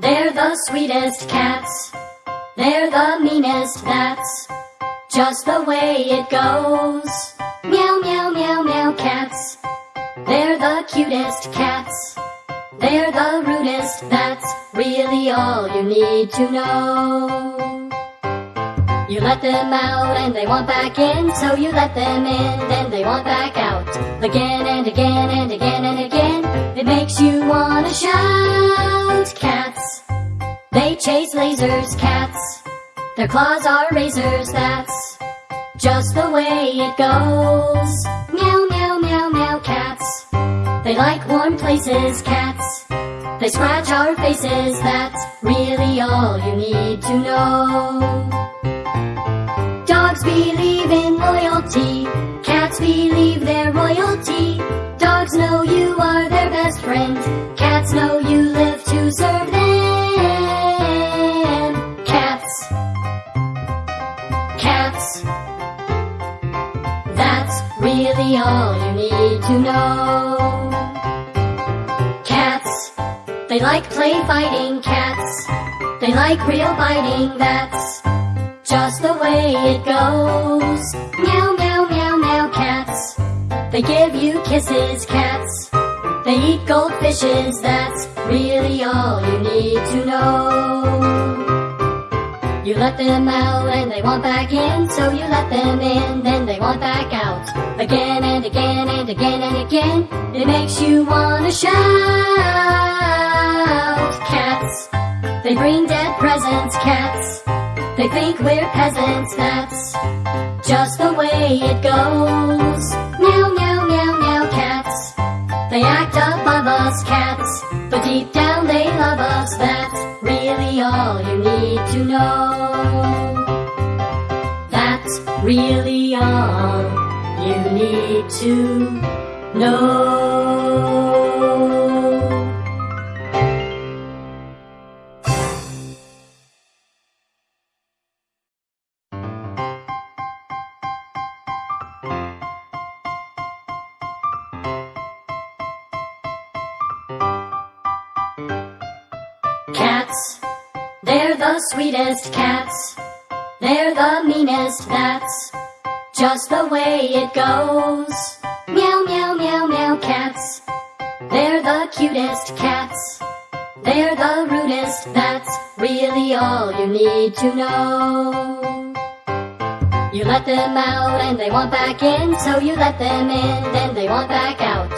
the sweetest cats. They're the meanest, that's just the way it goes. Meow, meow, meow, meow, cats. They're the cutest cats. They're the rudest, that's really all you need to know. You let them out and they want back in, so you let them in, then they want back out. Again and again and again and again, it makes you wanna shout, cats. Lasers, cats. Their claws are razors, that's just the way it goes. Meow, meow, meow, meow, cats. They like warm places, cats. They scratch our faces, that's really all you need to know. Dogs believe in loyalty, cats believe their royalty. Dogs know you are they're best friend, cats know you live Cats. That's really all you need to know. Cats. They like play fighting, cats. They like real biting, that's just the way it goes. Meow, meow, meow, meow, cats. They give you kisses, cats. They eat goldfishes, that's really all you need to know. You let them out and they want back in, so you let them in, then they want back out. Again and again and again and again, it makes you wanna shout. Cats, they bring dead presents, cats. They think we're peasants, that's just the way it goes. Meow, meow, meow, meow, cats. They act above us, cats, but deep down they love us, that's really all you need to know. Really all you need to know. Cats, they're the sweetest cats. They're the meanest, that's just the way it goes. Meow, meow, meow, meow, cats. They're the cutest cats. They're the rudest, that's really all you need to know. You let them out and they want back in, so you let them in, then they want back out.